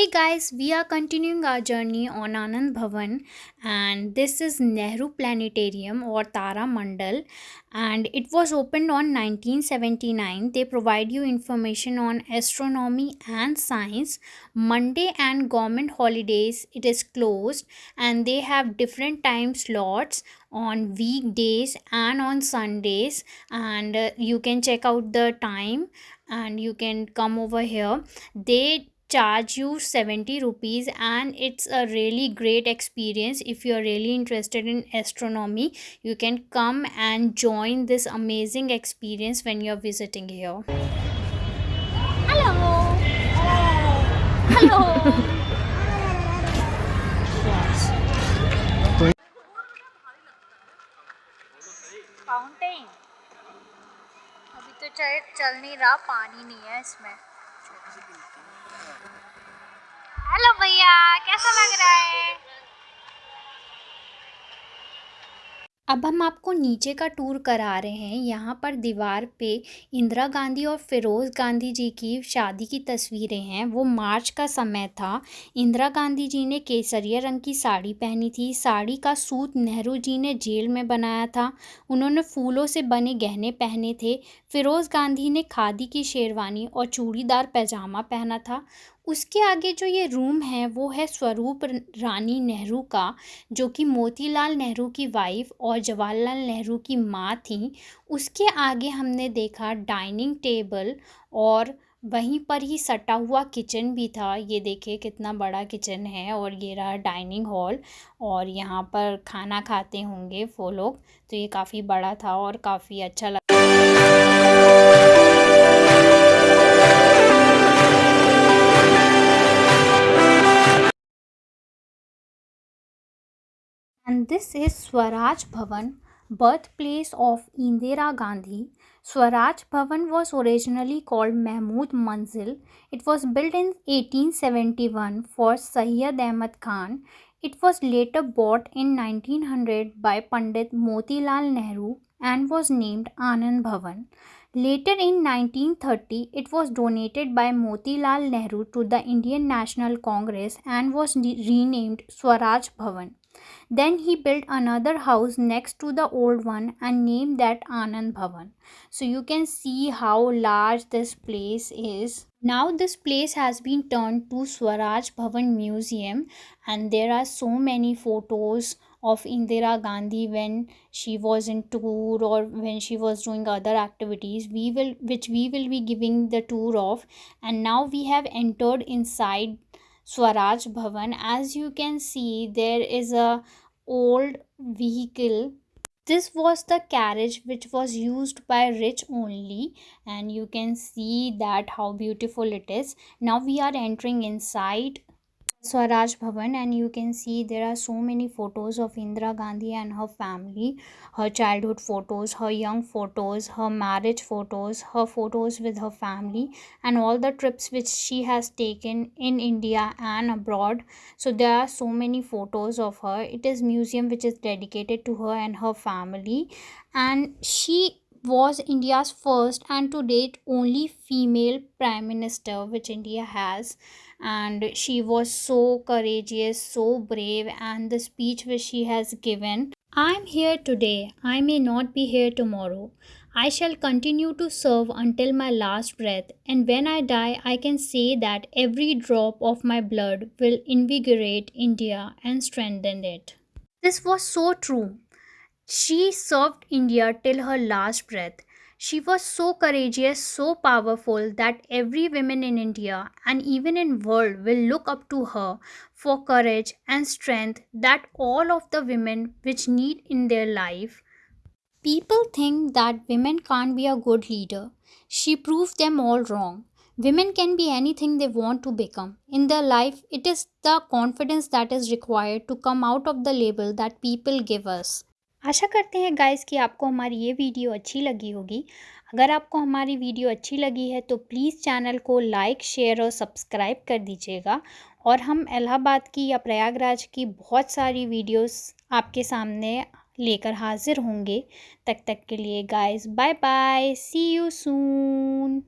Hey guys, we are continuing our journey on Anand Bhavan and this is Nehru Planetarium or Tara Mandal and it was opened on 1979. They provide you information on astronomy and science. Monday and government holidays it is closed and they have different time slots on weekdays and on Sundays and uh, you can check out the time and you can come over here. They charge you 70 rupees and it's a really great experience if you're really interested in astronomy you can come and join this amazing experience when you're visiting here hello hello fountain अभी तो चाहे चल नहीं रहा पानी नहीं है इसमें हेलो भैया, कैसा लग रहा है? अब हम आपको नीचे का टूर करा रहे हैं। यहाँ पर दीवार पे इंदिरा गांधी और फिरोज़ गांधी जी की शादी की तस्वीरें हैं। वो मार्च का समय था। इंदिरा गांधी जी ने केसरिया रंग की साड़ी पहनी थी। साड़ी का सूत नेहरू जी ने जेल में बनाया था। उन्होंने फूलों से बने गहने पहने थे। फिरोज़ गांधी ने खादी की शेरवानी और चूड़ीदार पैजामा पहना था। उसके आगे जो ये रूम है, वो है स्वरूप रानी नेहरू का, जो कि मोतीलाल नेहरू की वाइफ और जवाहरलाल नेहरू की माँ थी। उसके आगे हमने देखा डाइनिंग टेबल और वहीं पर ही सटा हुआ किचन भी था। ये देखिए कितना बड़ा किचन है और ये रहा डाइनिंग हॉल और यहाँ पर खाना खाते होंगे वो लोग। तो ये काफ़ी बड़ा था और काफ़ी अच्छा लगा and this is Swaraj Bhavan, birthplace of Indira Gandhi. Swaraj Bhavan was originally called Mahmud Manzil. It was built in 1871 for Sayyid Ahmad Khan. It was later bought in 1900 by Pandit Motilal Nehru and was named Anand Bhavan. Later in 1930, it was donated by Motilal Nehru to the Indian National Congress and was renamed Swaraj Bhavan. Then he built another house next to the old one and named that Anand Bhavan. So you can see how large this place is. Now this place has been turned to Swaraj Bhavan Museum and there are so many photos of Indira Gandhi when she was in tour or when she was doing other activities we will which we will be giving the tour of and now we have entered inside Swaraj Bhavan. As you can see, there is a old vehicle. This was the carriage which was used by rich only and you can see that how beautiful it is. Now we are entering inside Swaraj Bhavan and you can see there are so many photos of Indira Gandhi and her family her childhood photos her young photos her marriage photos her photos with her family and all the trips which she has taken in India and abroad. So there are so many photos of her. It is museum which is dedicated to her and her family. And she was India's first and to date only female prime minister which India has and she was so courageous so brave and the speech which she has given I am here today, I may not be here tomorrow. I shall continue to serve until my last breath, and when I die, I can say that every drop of my blood will invigorate India and strengthen it. This was so true. She served India till her last breath. She was so courageous, so powerful that every woman in India and even in world will look up to her for courage and strength that all of the women which need in their life. People think that women can't be a good leader. She proved them all wrong. Women can be anything they want to become. In their life, it is the confidence that is required to come out of the label that people give us. आशा करते हैं guys कि आपको हमारी ये video अच्छी लगी होगी। अगर आपको हमारी वीडियो अच्छी लगी है तो प्लीज़ चैनल को लाइक शेयर और सब्सक्राइब कर दीजिएगा। और हम इलाहाबाद की या प्रयागराज की बहुत सारी वीडियोस आपके सामने लेकर हाजिर होंगे। तक तक के लिए guys bye bye see you soon